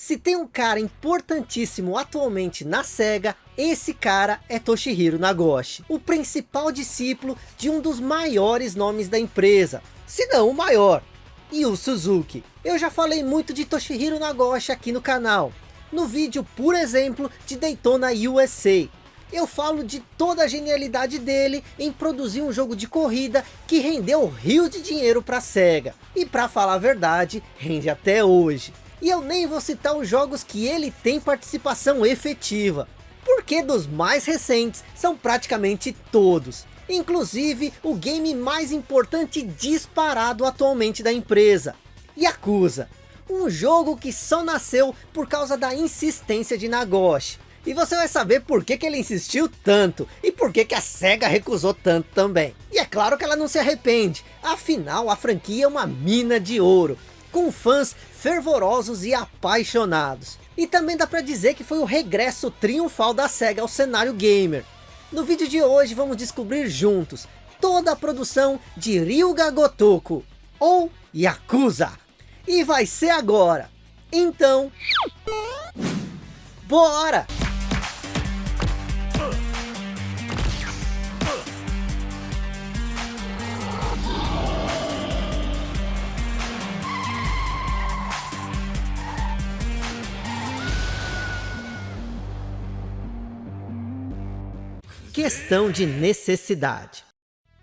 Se tem um cara importantíssimo atualmente na SEGA, esse cara é Toshihiro Nagoshi, o principal discípulo de um dos maiores nomes da empresa, se não o maior, Yu Suzuki. Eu já falei muito de Toshihiro Nagoshi aqui no canal, no vídeo, por exemplo, de Daytona USA. Eu falo de toda a genialidade dele em produzir um jogo de corrida que rendeu rios de dinheiro para a SEGA. E para falar a verdade, rende até hoje. E eu nem vou citar os jogos que ele tem participação efetiva, porque dos mais recentes são praticamente todos. Inclusive o game mais importante disparado atualmente da empresa, Yakuza. Um jogo que só nasceu por causa da insistência de Nagoshi. E você vai saber por que, que ele insistiu tanto, e por que, que a SEGA recusou tanto também. E é claro que ela não se arrepende, afinal a franquia é uma mina de ouro, com fãs fervorosos e apaixonados. E também dá para dizer que foi o regresso triunfal da SEGA ao cenário gamer. No vídeo de hoje vamos descobrir juntos toda a produção de Ryuga Gotoku, ou Yakuza. E vai ser agora. Então, bora! Questão de necessidade.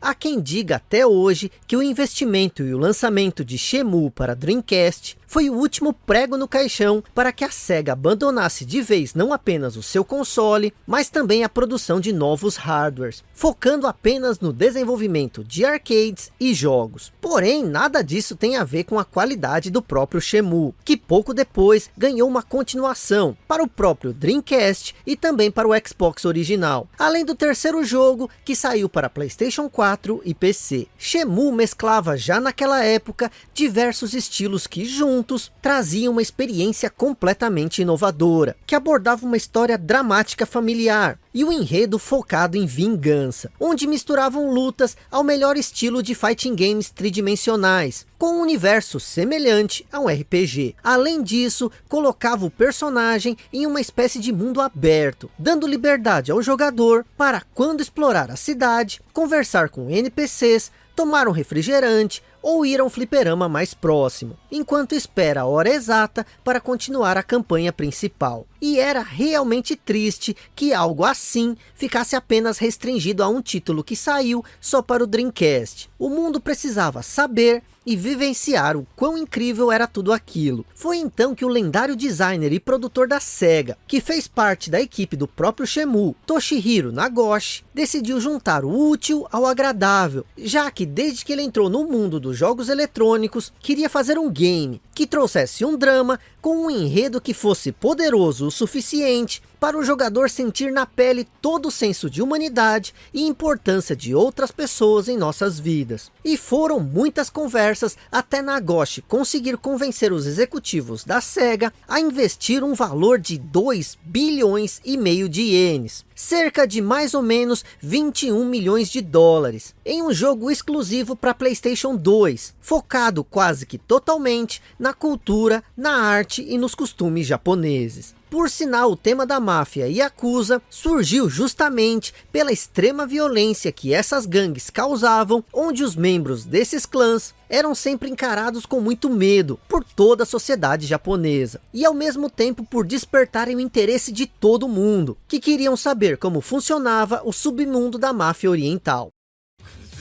Há quem diga até hoje que o investimento e o lançamento de Shemu para Dreamcast foi o último prego no caixão para que a SEGA abandonasse de vez não apenas o seu console, mas também a produção de novos hardwares, focando apenas no desenvolvimento de arcades e jogos. Porém, nada disso tem a ver com a qualidade do próprio Shemu, que pouco depois ganhou uma continuação para o próprio Dreamcast e também para o Xbox original, além do terceiro jogo que saiu para Playstation 4 e PC. Shemu mesclava já naquela época diversos estilos que juntos juntos traziam uma experiência completamente inovadora, que abordava uma história dramática familiar, e o enredo focado em vingança, onde misturavam lutas ao melhor estilo de fighting games tridimensionais, com um universo semelhante a um RPG. Além disso, colocava o personagem em uma espécie de mundo aberto, dando liberdade ao jogador para quando explorar a cidade, conversar com NPCs, tomar um refrigerante, ou ir a um fliperama mais próximo, enquanto espera a hora exata para continuar a campanha principal. E era realmente triste que algo assim ficasse apenas restringido a um título que saiu só para o Dreamcast. O mundo precisava saber e vivenciar o quão incrível era tudo aquilo. Foi então que o lendário designer e produtor da SEGA, que fez parte da equipe do próprio Shemu, Toshihiro Nagoshi, decidiu juntar o útil ao agradável, já que desde que ele entrou no mundo dos jogos eletrônicos, queria fazer um game que trouxesse um drama com um enredo que fosse poderoso o suficiente para o jogador sentir na pele todo o senso de humanidade e importância de outras pessoas em nossas vidas. E foram muitas conversas até Nagoshi conseguir convencer os executivos da SEGA a investir um valor de 2 bilhões e meio de ienes, cerca de mais ou menos 21 milhões de dólares, em um jogo exclusivo para Playstation 2, focado quase que totalmente na cultura, na arte e nos costumes japoneses. Por sinal, o tema da máfia Yakuza surgiu justamente pela extrema violência que essas gangues causavam, onde os membros desses clãs eram sempre encarados com muito medo por toda a sociedade japonesa. E ao mesmo tempo por despertarem o interesse de todo mundo, que queriam saber como funcionava o submundo da máfia oriental.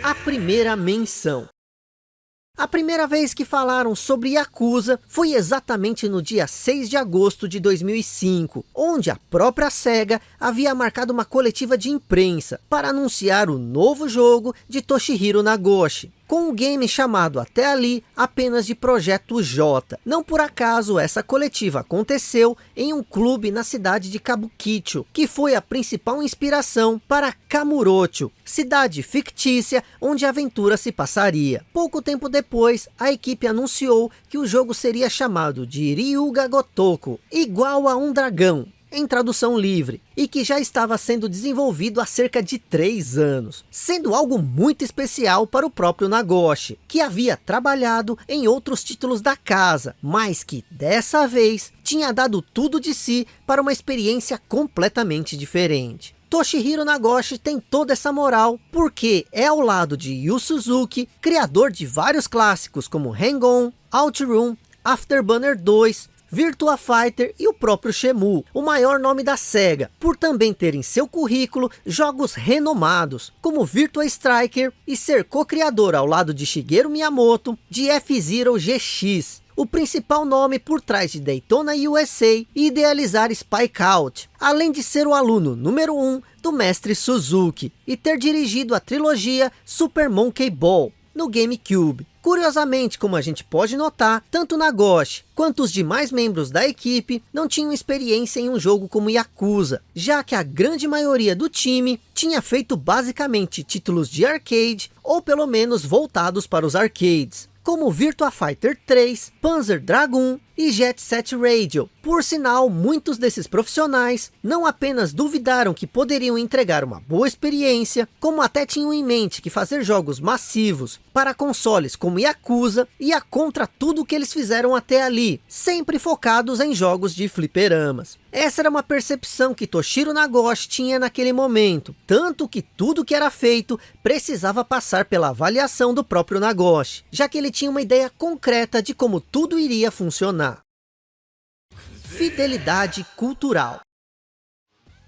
A primeira menção a primeira vez que falaram sobre Yakuza foi exatamente no dia 6 de agosto de 2005, onde a própria SEGA havia marcado uma coletiva de imprensa para anunciar o novo jogo de Toshihiro Nagoshi com um game chamado até ali apenas de Projeto J. Não por acaso essa coletiva aconteceu em um clube na cidade de Kabukicho, que foi a principal inspiração para Kamurocho, cidade fictícia onde a aventura se passaria. Pouco tempo depois, a equipe anunciou que o jogo seria chamado de Ryuga Gotoku, igual a um dragão, em tradução livre, e que já estava sendo desenvolvido há cerca de três anos, sendo algo muito especial para o próprio Nagoshi, que havia trabalhado em outros títulos da casa, mas que dessa vez tinha dado tudo de si para uma experiência completamente diferente. Toshihiro Nagoshi tem toda essa moral, porque é ao lado de Yu Suzuki, criador de vários clássicos como Hang-On, Outroom, Afterburner 2, Virtua Fighter e o próprio Shemu, o maior nome da SEGA, por também ter em seu currículo jogos renomados, como Virtua Striker e ser co-criador ao lado de Shigeru Miyamoto de F-Zero GX, o principal nome por trás de Daytona USA e idealizar Spike Out, além de ser o aluno número 1 um do mestre Suzuki e ter dirigido a trilogia Super Monkey Ball no GameCube. Curiosamente, como a gente pode notar, tanto Nagoshi quanto os demais membros da equipe não tinham experiência em um jogo como Yakuza, já que a grande maioria do time tinha feito basicamente títulos de arcade ou pelo menos voltados para os arcades como Virtua Fighter 3, Panzer Dragoon e Jet Set Radio. Por sinal, muitos desses profissionais não apenas duvidaram que poderiam entregar uma boa experiência, como até tinham em mente que fazer jogos massivos para consoles como Yakuza ia contra tudo que eles fizeram até ali, sempre focados em jogos de fliperamas. Essa era uma percepção que Toshiro Nagoshi tinha naquele momento, tanto que tudo que era feito precisava passar pela avaliação do próprio Nagoshi, já que ele tinha uma ideia concreta de como tudo iria funcionar. Fidelidade cultural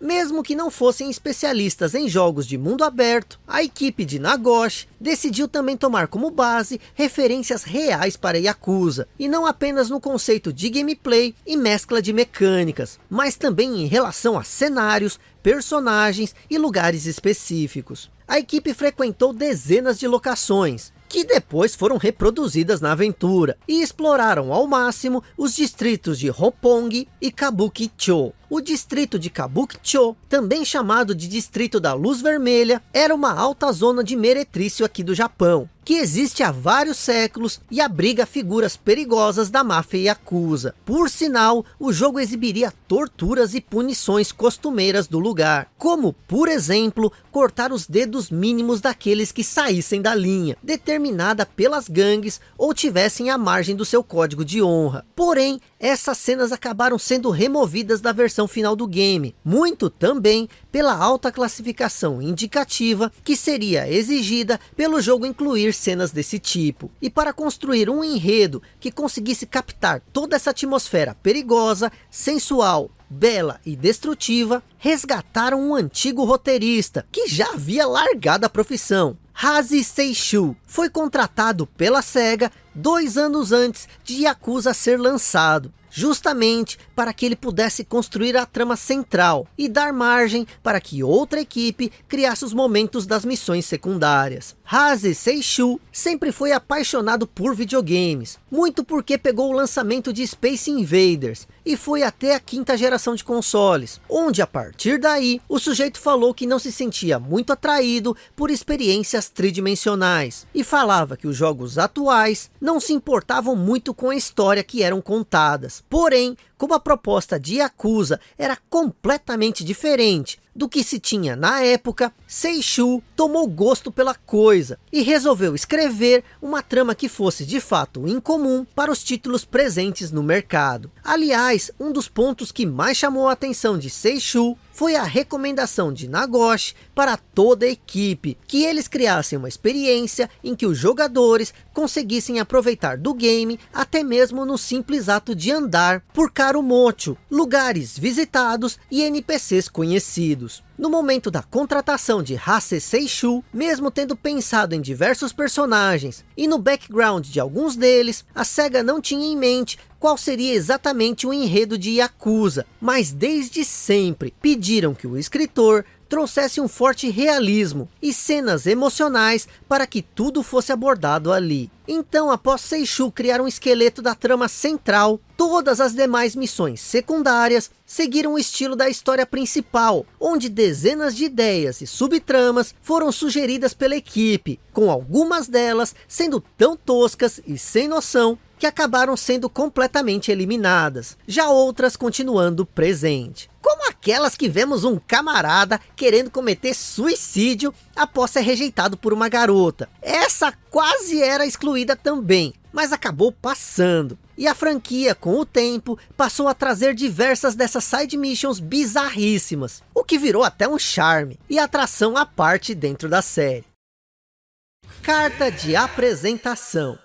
mesmo que não fossem especialistas em jogos de mundo aberto, a equipe de Nagoshi decidiu também tomar como base referências reais para Yakuza, e não apenas no conceito de gameplay e mescla de mecânicas, mas também em relação a cenários, personagens e lugares específicos. A equipe frequentou dezenas de locações, que depois foram reproduzidas na aventura, e exploraram ao máximo os distritos de Roppongi e Kabukicho. O distrito de Kabukicho, também chamado de Distrito da Luz Vermelha, era uma alta zona de meretrício aqui do Japão, que existe há vários séculos e abriga figuras perigosas da máfia Yakuza. Por sinal, o jogo exibiria torturas e punições costumeiras do lugar, como, por exemplo, cortar os dedos mínimos daqueles que saíssem da linha, determinada pelas gangues ou tivessem a margem do seu código de honra. Porém, essas cenas acabaram sendo removidas da versão final do game, muito também pela alta classificação indicativa que seria exigida pelo jogo incluir cenas desse tipo. E para construir um enredo que conseguisse captar toda essa atmosfera perigosa, sensual, bela e destrutiva, resgataram um antigo roteirista que já havia largado a profissão. Hazi Seishu foi contratado pela SEGA dois anos antes de Yakuza ser lançado justamente para que ele pudesse construir a trama central e dar margem para que outra equipe criasse os momentos das missões secundárias. Haze Seishu sempre foi apaixonado por videogames, muito porque pegou o lançamento de Space Invaders e foi até a quinta geração de consoles, onde a partir daí o sujeito falou que não se sentia muito atraído por experiências tridimensionais e falava que os jogos atuais não se importavam muito com a história que eram contadas, Porém, como a proposta de Yakuza era completamente diferente do que se tinha na época, Seishu tomou gosto pela coisa e resolveu escrever uma trama que fosse de fato incomum para os títulos presentes no mercado. Aliás, um dos pontos que mais chamou a atenção de Seishu foi a recomendação de Nagoshi para toda a equipe, que eles criassem uma experiência em que os jogadores conseguissem aproveitar do game, até mesmo no simples ato de andar por Karumocho, lugares visitados e NPCs conhecidos. No momento da contratação de Hase Seishu, mesmo tendo pensado em diversos personagens e no background de alguns deles, a SEGA não tinha em mente qual seria exatamente o enredo de Yakuza, mas desde sempre pediram que o escritor trouxesse um forte realismo e cenas emocionais para que tudo fosse abordado ali. Então, após Seishu criar um esqueleto da trama central, todas as demais missões secundárias seguiram o estilo da história principal, onde dezenas de ideias e subtramas foram sugeridas pela equipe, com algumas delas sendo tão toscas e sem noção que acabaram sendo completamente eliminadas, já outras continuando presente. Como aquelas que vemos um camarada querendo cometer suicídio após ser rejeitado por uma garota. Essa quase era excluída também, mas acabou passando. E a franquia, com o tempo, passou a trazer diversas dessas side missions bizarríssimas, o que virou até um charme e atração à parte dentro da série. Carta de apresentação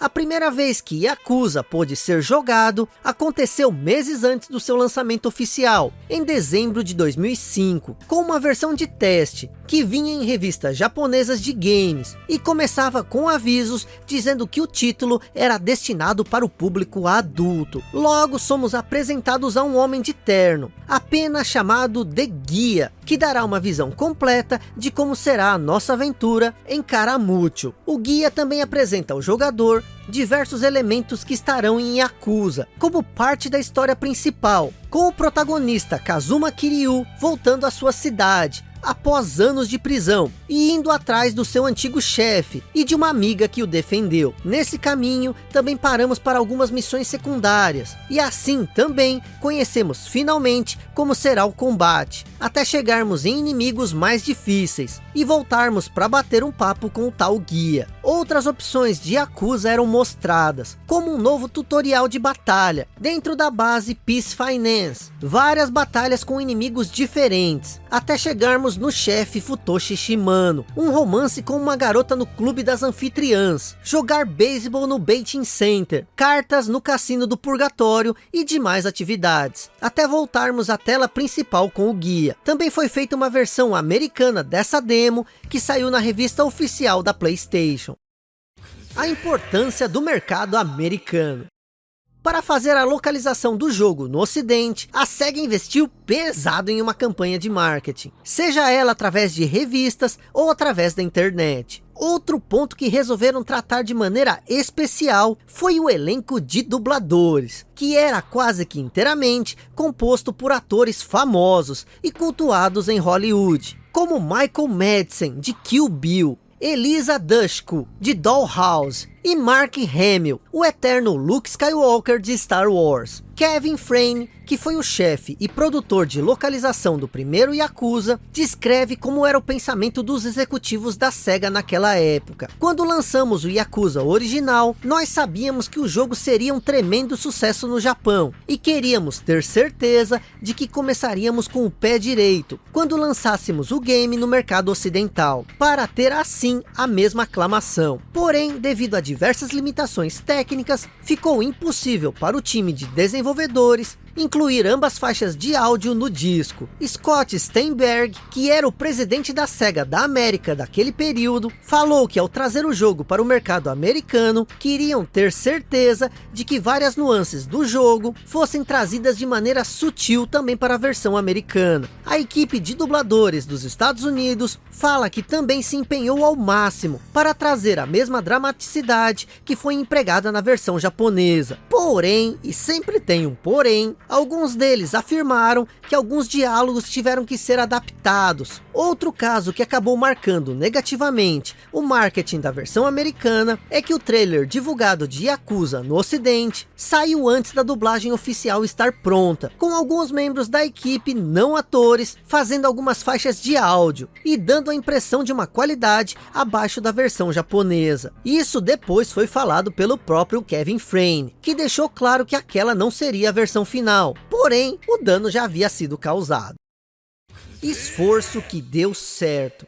a primeira vez que Yakuza pôde ser jogado aconteceu meses antes do seu lançamento oficial, em dezembro de 2005, com uma versão de teste que vinha em revistas japonesas de games e começava com avisos dizendo que o título era destinado para o público adulto. Logo somos apresentados a um homem de terno, apenas chamado The Guia, que dará uma visão completa de como será a nossa aventura em Karamucho. O guia também apresenta ao jogador diversos elementos que estarão em Yakuza, como parte da história principal, com o protagonista Kazuma Kiryu voltando à sua cidade, após anos de prisão e indo atrás do seu antigo chefe e de uma amiga que o defendeu. Nesse caminho também paramos para algumas missões secundárias e assim também conhecemos finalmente como será o combate, até chegarmos em inimigos mais difíceis e voltarmos para bater um papo com o tal guia. Outras opções de Yakuza eram mostradas, como um novo tutorial de batalha dentro da base Peace Finance, várias batalhas com inimigos diferentes, até chegarmos no chefe Futoshi Shimano, um romance com uma garota no clube das anfitriãs, jogar beisebol no Baiting Center, cartas no cassino do purgatório e demais atividades, até voltarmos à tela principal com o guia. Também foi feita uma versão americana dessa demo, que saiu na revista oficial da Playstation. A importância do mercado americano. Para fazer a localização do jogo no ocidente, a SEGA investiu pesado em uma campanha de marketing, seja ela através de revistas ou através da internet. Outro ponto que resolveram tratar de maneira especial foi o elenco de dubladores, que era quase que inteiramente composto por atores famosos e cultuados em Hollywood, como Michael Madsen de Kill Bill, Elisa Dushku de Dollhouse e Mark Hamill, o eterno Luke Skywalker de Star Wars. Kevin Frame, que foi o chefe e produtor de localização do primeiro Yakuza, descreve como era o pensamento dos executivos da SEGA naquela época. Quando lançamos o Yakuza original, nós sabíamos que o jogo seria um tremendo sucesso no Japão, e queríamos ter certeza de que começaríamos com o pé direito, quando lançássemos o game no mercado ocidental, para ter assim a mesma aclamação. Porém, devido a diversas limitações técnicas, ficou impossível para o time de desenvolvedores incluir ambas faixas de áudio no disco. Scott Steinberg, que era o presidente da SEGA da América daquele período, falou que ao trazer o jogo para o mercado americano, queriam ter certeza de que várias nuances do jogo fossem trazidas de maneira sutil também para a versão americana. A equipe de dubladores dos Estados Unidos fala que também se empenhou ao máximo para trazer a mesma dramaticidade que foi empregada na versão japonesa. Porém, e sempre tem um porém, Alguns deles afirmaram que alguns diálogos tiveram que ser adaptados. Outro caso que acabou marcando negativamente o marketing da versão americana é que o trailer divulgado de Yakuza no ocidente saiu antes da dublagem oficial estar pronta, com alguns membros da equipe não atores fazendo algumas faixas de áudio e dando a impressão de uma qualidade abaixo da versão japonesa. Isso depois foi falado pelo próprio Kevin Frame, que deixou claro que aquela não seria a versão final final, porém o dano já havia sido causado. Esforço que deu certo.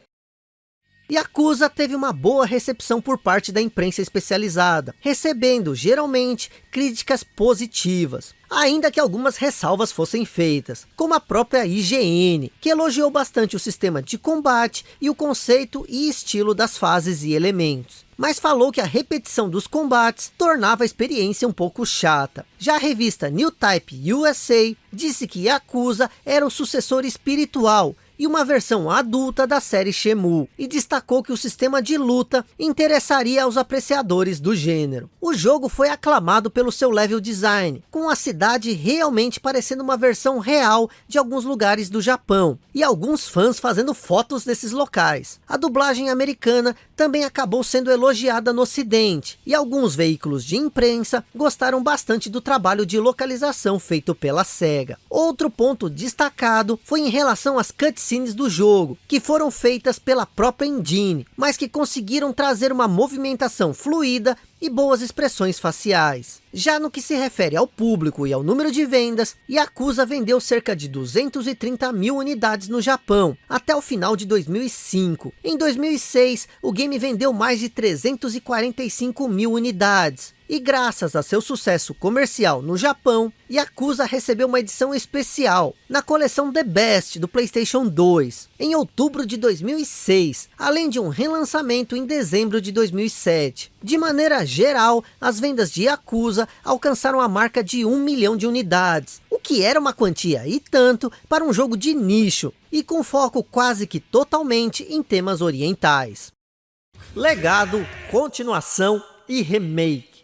Yakuza teve uma boa recepção por parte da imprensa especializada, recebendo geralmente críticas positivas, ainda que algumas ressalvas fossem feitas, como a própria IGN, que elogiou bastante o sistema de combate e o conceito e estilo das fases e elementos mas falou que a repetição dos combates tornava a experiência um pouco chata. Já a revista New Type USA disse que Yakuza era o sucessor espiritual e uma versão adulta da série Shemu, e destacou que o sistema de luta interessaria aos apreciadores do gênero. O jogo foi aclamado pelo seu level design, com a cidade realmente parecendo uma versão real de alguns lugares do Japão, e alguns fãs fazendo fotos desses locais. A dublagem americana também acabou sendo elogiada no ocidente, e alguns veículos de imprensa gostaram bastante do trabalho de localização feito pela SEGA. Outro ponto destacado foi em relação às cutscenes do jogo, que foram feitas pela própria engine, mas que conseguiram trazer uma movimentação fluida e boas expressões faciais. Já no que se refere ao público e ao número de vendas, Yakuza vendeu cerca de 230 mil unidades no Japão, até o final de 2005. Em 2006, o game vendeu mais de 345 mil unidades. E graças a seu sucesso comercial no Japão, Yakuza recebeu uma edição especial na coleção The Best do Playstation 2, em outubro de 2006, além de um relançamento em dezembro de 2007. De maneira geral, as vendas de Yakuza alcançaram a marca de 1 milhão de unidades, o que era uma quantia e tanto para um jogo de nicho, e com foco quase que totalmente em temas orientais. Legado, continuação e remake.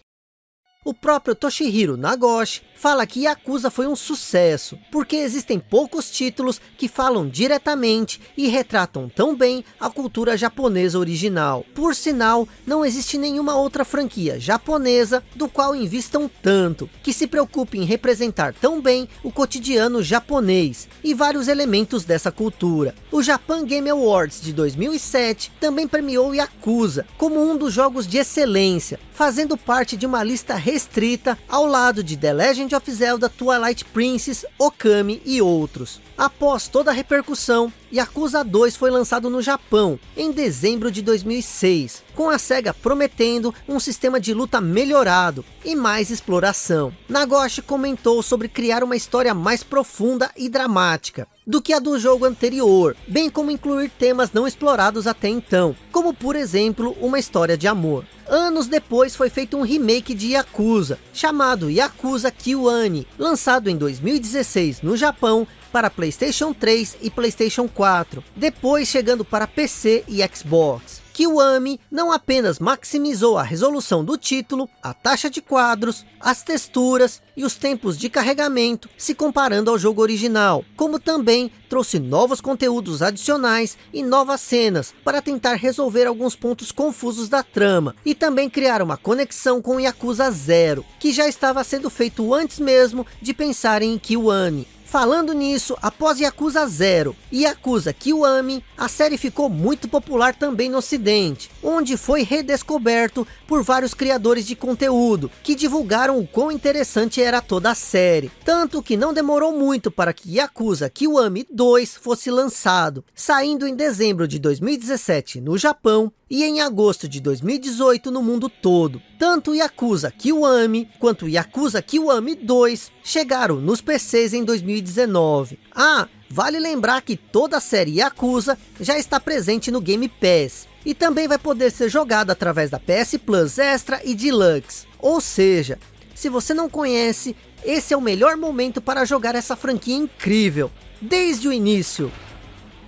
O próprio Toshihiro Nagoshi fala que Yakuza foi um sucesso, porque existem poucos títulos que falam diretamente e retratam tão bem a cultura japonesa original. Por sinal, não existe nenhuma outra franquia japonesa do qual invistam tanto, que se preocupe em representar tão bem o cotidiano japonês e vários elementos dessa cultura. O Japan Game Awards de 2007 também premiou Yakuza como um dos jogos de excelência, fazendo parte de uma lista restrita ao lado de The Legend of Zelda Twilight Princess, Okami e outros. Após toda a repercussão, Yakuza 2 foi lançado no Japão, em dezembro de 2006, com a SEGA prometendo um sistema de luta melhorado e mais exploração. Nagoshi comentou sobre criar uma história mais profunda e dramática, do que a do jogo anterior, bem como incluir temas não explorados até então, como por exemplo, uma história de amor. Anos depois foi feito um remake de Yakuza, chamado Yakuza Kiwani, lançado em 2016 no Japão para Playstation 3 e Playstation 4, depois chegando para PC e Xbox. Kiwami não apenas maximizou a resolução do título, a taxa de quadros, as texturas e os tempos de carregamento, se comparando ao jogo original, como também trouxe novos conteúdos adicionais e novas cenas, para tentar resolver alguns pontos confusos da trama, e também criar uma conexão com Yakuza Zero, que já estava sendo feito antes mesmo de pensar em Kiwami. Falando nisso, após Yakuza Zero e Yakuza Kiwami, a série ficou muito popular também no ocidente, onde foi redescoberto por vários criadores de conteúdo, que divulgaram o quão interessante era toda a série. Tanto que não demorou muito para que Yakuza Kiwami 2 fosse lançado, saindo em dezembro de 2017 no Japão e em agosto de 2018 no mundo todo. Tanto Yakuza Kiwami quanto Yakuza Kiwami 2 chegaram nos PCs em 2019. Ah, vale lembrar que toda a série Yakuza já está presente no Game Pass. E também vai poder ser jogada através da PS Plus Extra e Deluxe. Ou seja, se você não conhece, esse é o melhor momento para jogar essa franquia incrível. Desde o início.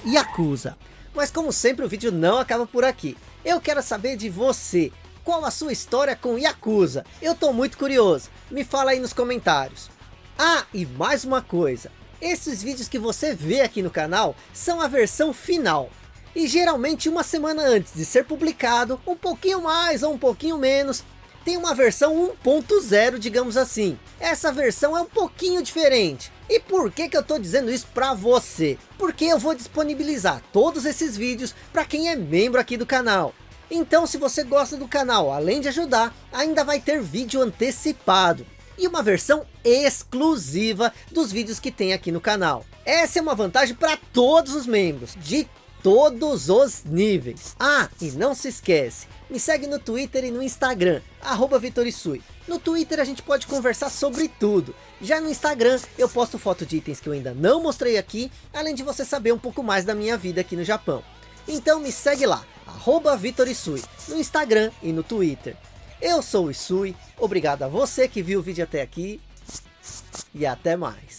Yakuza. Mas como sempre o vídeo não acaba por aqui. Eu quero saber de você. Qual a sua história com Yakuza? Eu tô muito curioso. Me fala aí nos comentários. Ah, e mais uma coisa. Esses vídeos que você vê aqui no canal são a versão final. E geralmente uma semana antes de ser publicado, um pouquinho mais ou um pouquinho menos, tem uma versão 1.0, digamos assim. Essa versão é um pouquinho diferente. E por que que eu estou dizendo isso para você? Porque eu vou disponibilizar todos esses vídeos para quem é membro aqui do canal. Então se você gosta do canal, além de ajudar, ainda vai ter vídeo antecipado. E uma versão exclusiva dos vídeos que tem aqui no canal. Essa é uma vantagem para todos os membros, de todos os níveis. Ah, e não se esquece, me segue no Twitter e no Instagram, arroba Vitorisui. No Twitter a gente pode conversar sobre tudo. Já no Instagram eu posto foto de itens que eu ainda não mostrei aqui, além de você saber um pouco mais da minha vida aqui no Japão. Então me segue lá, arroba Vitorisui, no Instagram e no Twitter. Eu sou o Isui, obrigado a você que viu o vídeo até aqui, e até mais.